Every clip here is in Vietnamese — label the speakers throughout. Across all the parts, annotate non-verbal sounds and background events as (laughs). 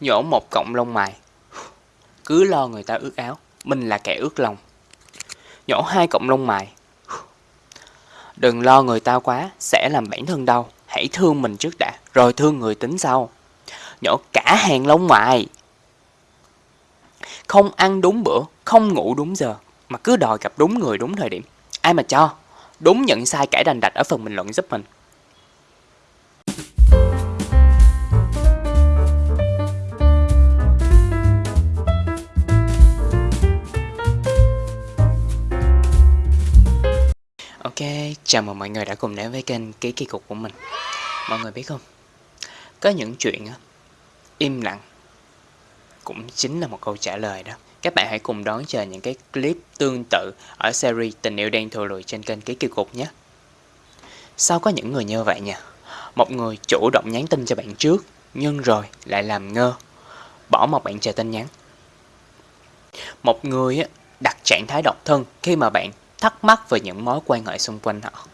Speaker 1: Nhổ một cọng lông mày. Cứ lo người ta ướt áo, mình là kẻ ướt lòng. Nhổ hai cọng lông mày. Đừng lo người ta quá, sẽ làm bản thân đau. Hãy thương mình trước đã, rồi thương người tính sau. Nhổ cả hàng lông mày. Không ăn đúng bữa, không ngủ đúng giờ, mà cứ đòi gặp đúng người đúng thời điểm. Ai mà cho? Đúng nhận sai cãi đành đạch ở phần bình luận giúp mình. Chào mừng mọi người đã cùng đến với kênh Ký Kỳ Cục của mình. Mọi người biết không, có những chuyện á, im lặng cũng chính là một câu trả lời đó. Các bạn hãy cùng đón chờ những cái clip tương tự ở series Tình yêu đen thù lùi trên kênh Ký Kỳ Cục nhé. Sao có những người như vậy nhỉ? Một người chủ động nhắn tin cho bạn trước Nhưng rồi lại làm ngơ Bỏ một bạn chờ tin nhắn. Một người á, đặt trạng thái độc thân khi mà bạn thắc mắc về những mối quan hệ xung quanh họ.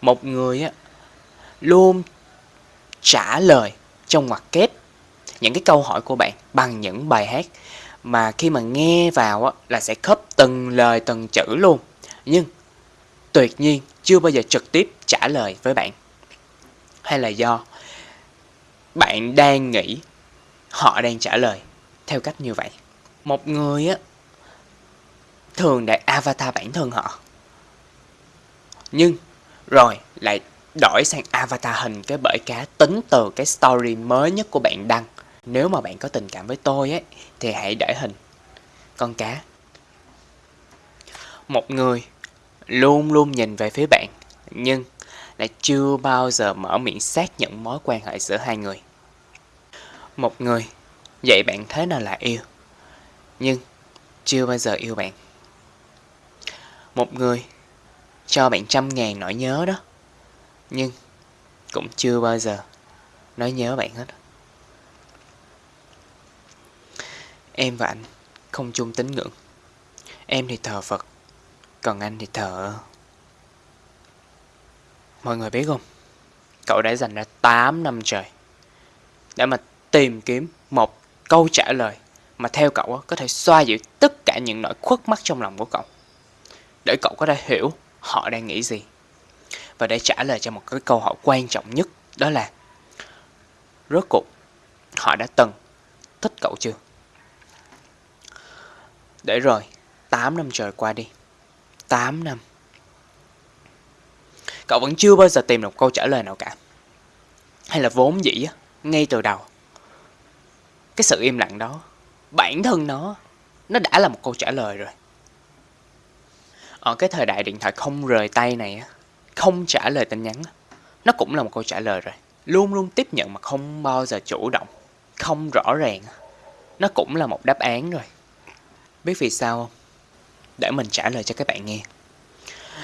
Speaker 1: Một người á, luôn trả lời trong ngoặc kép những cái câu hỏi của bạn bằng những bài hát mà khi mà nghe vào á, là sẽ khớp từng lời từng chữ luôn. Nhưng tuyệt nhiên chưa bao giờ trực tiếp trả lời với bạn. Hay là do bạn đang nghĩ họ đang trả lời theo cách như vậy. Một người á thường để avatar bản thân họ. Nhưng rồi lại đổi sang avatar hình cái bởi cá tính từ cái story mới nhất của bạn đăng. Nếu mà bạn có tình cảm với tôi ấy, thì hãy để hình con cá. Một người luôn luôn nhìn về phía bạn, nhưng lại chưa bao giờ mở miệng xác nhận mối quan hệ giữa hai người. Một người dạy bạn thế nào là yêu, nhưng chưa bao giờ yêu bạn. Một người cho bạn trăm ngàn nỗi nhớ đó. Nhưng cũng chưa bao giờ nói nhớ bạn hết. Em và anh không chung tín ngưỡng. Em thì thờ Phật, Còn anh thì thờ Mọi người biết không? Cậu đã dành ra 8 năm trời Để mà tìm kiếm một câu trả lời Mà theo cậu có thể xoa dịu tất cả những nỗi khuất mắt trong lòng của cậu để cậu có thể hiểu họ đang nghĩ gì. Và để trả lời cho một cái câu hỏi quan trọng nhất đó là rốt cuộc họ đã từng thích cậu chưa? Để rồi, 8 năm trời qua đi. 8 năm. Cậu vẫn chưa bao giờ tìm được câu trả lời nào cả. Hay là vốn dĩ ngay từ đầu. Cái sự im lặng đó, bản thân nó, nó đã là một câu trả lời rồi ở cái thời đại điện thoại không rời tay này không trả lời tin nhắn nó cũng là một câu trả lời rồi. Luôn luôn tiếp nhận mà không bao giờ chủ động, không rõ ràng nó cũng là một đáp án rồi. Biết vì sao không? Để mình trả lời cho các bạn nghe.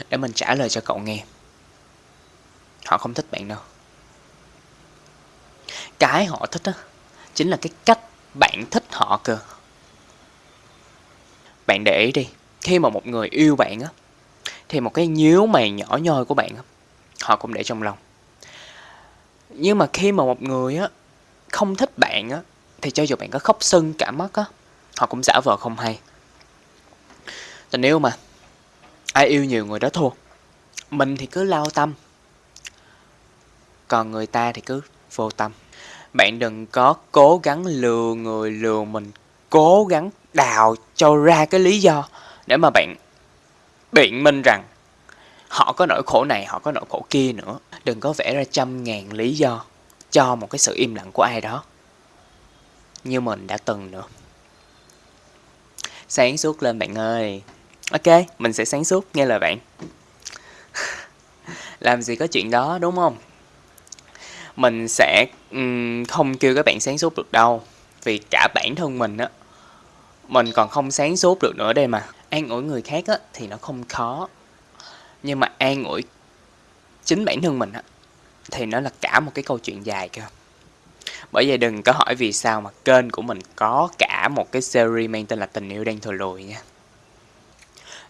Speaker 1: Để mình trả lời cho cậu nghe. Họ không thích bạn đâu. Cái họ thích á, chính là cái cách bạn thích họ cơ. Bạn để ý đi khi mà một người yêu bạn á, thì một cái nhíu mày nhỏ nhoi của bạn á, họ cũng để trong lòng. Nhưng mà khi mà một người á, không thích bạn á, thì cho dù bạn có khóc sưng, cả mắt á, họ cũng giả vờ không hay. Tình yêu mà ai yêu nhiều người đó thua mình thì cứ lao tâm, còn người ta thì cứ vô tâm. Bạn đừng có cố gắng lừa người lừa mình, cố gắng đào cho ra cái lý do để mà bạn biện minh rằng họ có nỗi khổ này, họ có nỗi khổ kia nữa. Đừng có vẽ ra trăm ngàn lý do cho một cái sự im lặng của ai đó. Như mình đã từng nữa. Sáng suốt lên bạn ơi. Ok, mình sẽ sáng suốt, nghe lời bạn. (laughs) Làm gì có chuyện đó đúng không? Mình sẽ um, không kêu các bạn sáng suốt được đâu. Vì cả bản thân mình á, mình còn không sáng suốt được nữa đây mà an ủi người khác á, thì nó không khó. Nhưng mà an ủi chính bản thân mình á, thì nó là cả một cái câu chuyện dài cơ bởi vậy đừng có hỏi vì sao mà kênh của mình có cả một cái series mang tên là tình yêu đang thừa lùi nha.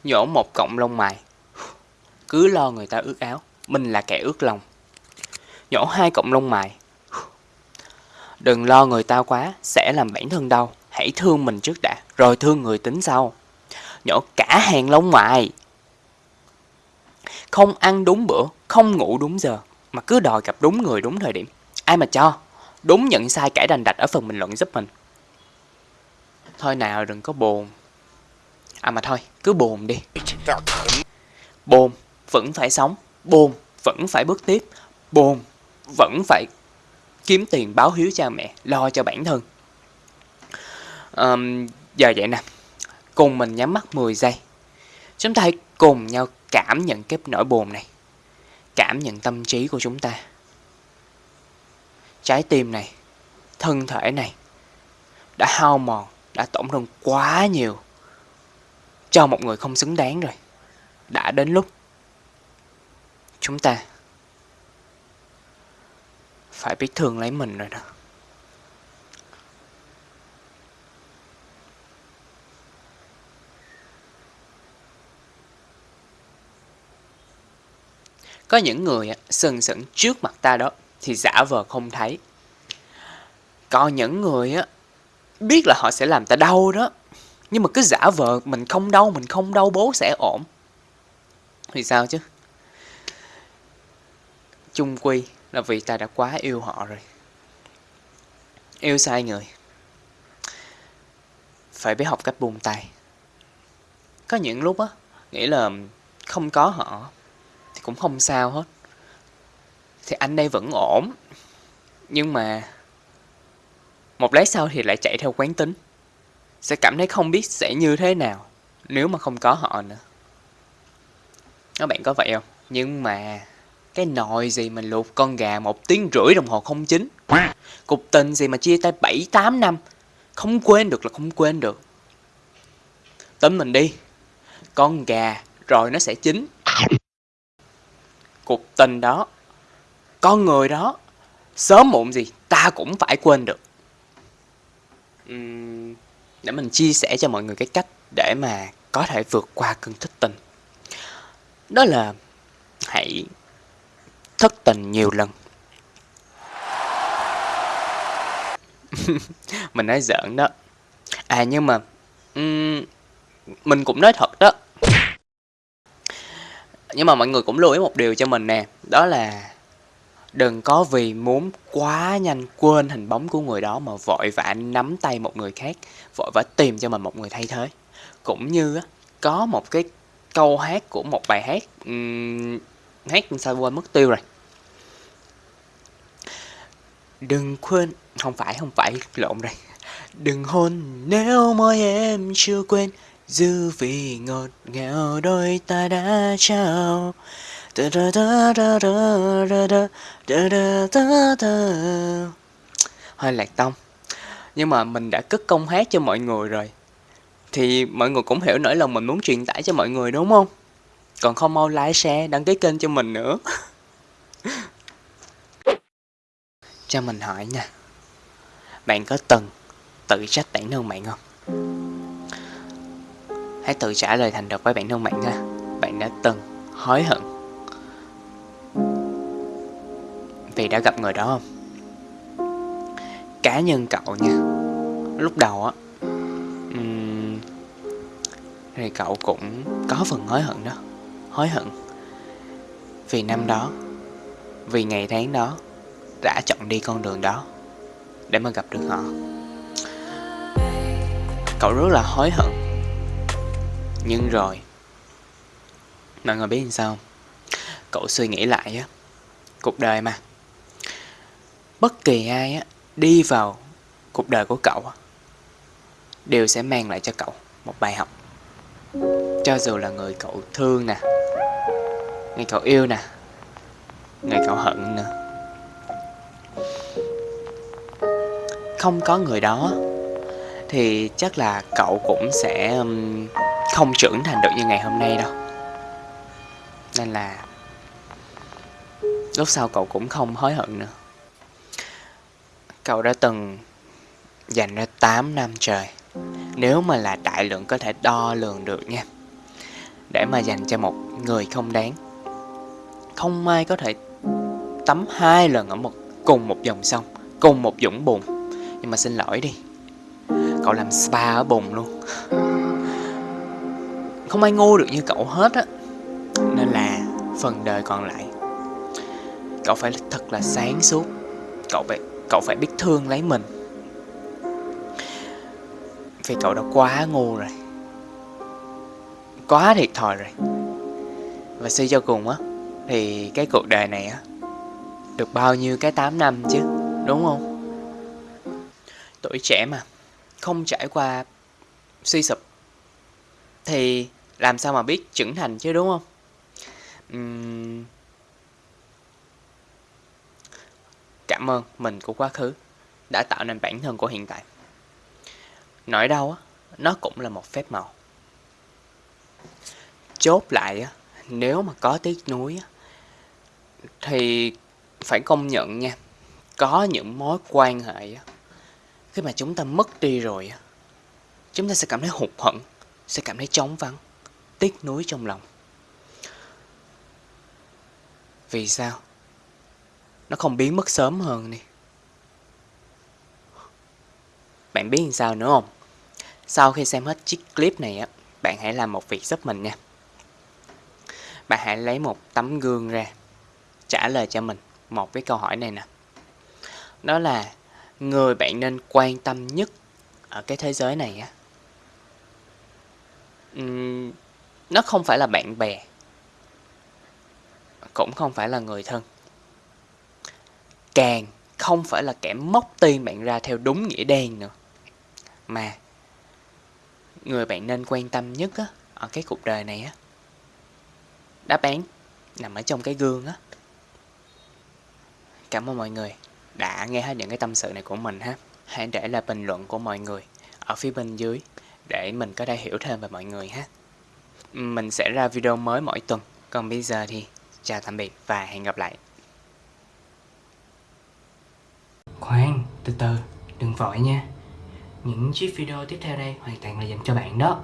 Speaker 1: Nhổ một cọng lông mày. Cứ lo người ta ướt áo mình là kẻ ướt lòng. Nhổ hai cọng lông mày. Đừng lo người ta quá, sẽ làm bản thân đau. Hãy thương mình trước đã, rồi thương người tính sau. Nhổ cả hàng lông mày. Không ăn đúng bữa, không ngủ đúng giờ, mà cứ đòi gặp đúng người đúng thời điểm. Ai mà cho, đúng nhận sai cãi đành đạch ở phần bình luận giúp mình. Thôi nào đừng có buồn. À mà thôi, cứ buồn đi. Buồn, vẫn phải sống. Buồn, vẫn phải bước tiếp. Buồn, vẫn phải kiếm tiền báo hiếu cha mẹ, lo cho bản thân. Um, giờ vậy nè, cùng mình nhắm mắt 10 giây. Chúng ta hãy cùng nhau cảm nhận cái nỗi buồn này. Cảm nhận tâm trí của chúng ta. Trái tim này, thân thể này đã hao mòn, đã tổn thương quá nhiều cho một người không xứng đáng rồi. Đã đến lúc chúng ta phải biết thương lấy mình rồi đó. Có những người sừng sững trước mặt ta đó, thì giả vờ không thấy. Còn những người á, biết là họ sẽ làm ta đau đó, nhưng mà cứ giả vờ mình không đau, mình không đau bố sẽ ổn. Thì sao chứ? Chung quy là vì ta đã quá yêu họ rồi. Yêu sai người. Phải biết học cách buông tay. Có những lúc á, nghĩ là không có họ cũng không sao hết. Thì anh đây vẫn ổn. Nhưng mà một lát sau thì lại chạy theo quán tính. Sẽ cảm thấy không biết sẽ như thế nào nếu mà không có họ nữa. Các bạn có vậy không? Nhưng mà cái nồi gì mà luộc con gà một tiếng rưỡi đồng hồ không chín? Cục tình gì mà chia tay bảy, tám năm? Không quên được là không quên được. Tính mình đi. Con gà rồi nó sẽ chín cuộc tình đó. Con người đó sớm muộn gì ta cũng phải quên được. Uhm, để mình chia sẻ cho mọi người cái cách để mà có thể vượt qua cơn thất tình. Đó là hãy thất tình nhiều lần. (laughs) Mình nói giỡn đó. À nhưng mà um, mình cũng nói thật đó nhưng mà mọi người cũng lưu ý một điều cho mình nè đó là đừng có vì muốn quá nhanh quên hình bóng của người đó mà vội vã nắm tay một người khác vội vã tìm cho mình một người thay thế. Cũng như á có một cái câu hát của một bài hát um, hát sao quên mất tiêu rồi. Đừng quên không phải không phải lộn đây đừng hôn nếu môi em chưa quên dư vị ngọt ngào đôi ta đã trao. Hơi lạc tông. Nhưng mà mình đã cất công hát cho mọi người rồi. Thì mọi người cũng hiểu nỗi lòng mình muốn truyền tải cho mọi người, đúng không? Còn không mau like, share, đăng ký kênh cho mình nữa. (laughs) Cho mình hỏi nha. Bạn có từng tự trách bản thân bạn không? Hãy tự trả lời thành thật với bản thân bạn nha. Bạn đã từng hối hận vì đã gặp người đó không? Cá nhân cậu nha. Lúc đầu á um, thì cậu cũng có phần hối hận đó. Hối hận vì năm đó vì ngày tháng đó đã chọn đi con đường đó để mà gặp được họ. Cậu rất là hối hận nhưng rồi. Mọi người biết làm sao cậu suy nghĩ lại á. Cuộc đời mà. Bất kỳ ai á, đi vào cuộc đời của cậu đều sẽ mang lại cho cậu một bài học. Cho dù là người cậu thương nè, người cậu yêu nè, người cậu hận nữa. Không có người đó thì chắc là cậu cũng sẽ um, không trưởng thành được như ngày hôm nay đâu. Nên là lúc sau cậu cũng không hối hận nữa. Cậu đã từng dành ra 8 năm trời. Nếu mà là đại lượng có thể đo lường được nha. Để mà dành cho một người không đáng. Không ai có thể tắm hai lần ở một, cùng một dòng sông, cùng một dũng bùn. Nhưng mà xin lỗi đi. Cậu làm spa ở bùng luôn. Không ai ngu được như cậu hết á. Nên là phần đời còn lại Cậu phải thật là sáng suốt. Cậu phải, cậu phải biết thương lấy mình. Vì cậu đã quá ngu rồi. Quá thiệt thòi rồi. Và suy cho cùng á Thì cái cuộc đời này á Được bao nhiêu cái 8 năm chứ Đúng không? Tuổi trẻ mà. Không trải qua suy sụp Thì làm sao mà biết trưởng thành chứ đúng không? Uhm... Cảm ơn mình của quá khứ đã tạo nên bản thân của hiện tại. Nỗi đau á, nó cũng là một phép màu. Chốt lại á, nếu mà có tiếc nuối á, thì phải công nhận nha, có những mối quan hệ á, khi mà chúng ta mất đi rồi á, chúng ta sẽ cảm thấy hụt hẫng, sẽ cảm thấy trống vắng, tiếc nuối trong lòng. Vì sao? Nó không biến mất sớm hơn đi. Bạn biết làm sao nữa không? Sau khi xem hết chiếc clip này á, bạn hãy làm một việc giúp mình nha. Bạn hãy lấy một tấm gương ra, trả lời cho mình một cái câu hỏi này nè. Đó là người bạn nên quan tâm nhất ở cái thế giới này á. Uhm, nó không phải là bạn bè, cũng không phải là người thân. Càng không phải là kẻ móc tiền bạn ra theo đúng nghĩa đen nữa. Mà người bạn nên quan tâm nhất á, ở cái cuộc đời này á đáp án nằm ở trong cái gương á. Cảm ơn mọi người đã nghe hết những cái tâm sự này của mình ha. Hãy để lại bình luận của mọi người ở phía bên dưới để mình có thể hiểu thêm về mọi người ha. Mình sẽ ra video mới mỗi tuần. Còn bây giờ thì chào tạm biệt và hẹn gặp lại. Khoan, từ từ, đừng vội nha. Những chiếc video tiếp theo đây hoàn toàn là dành cho bạn đó.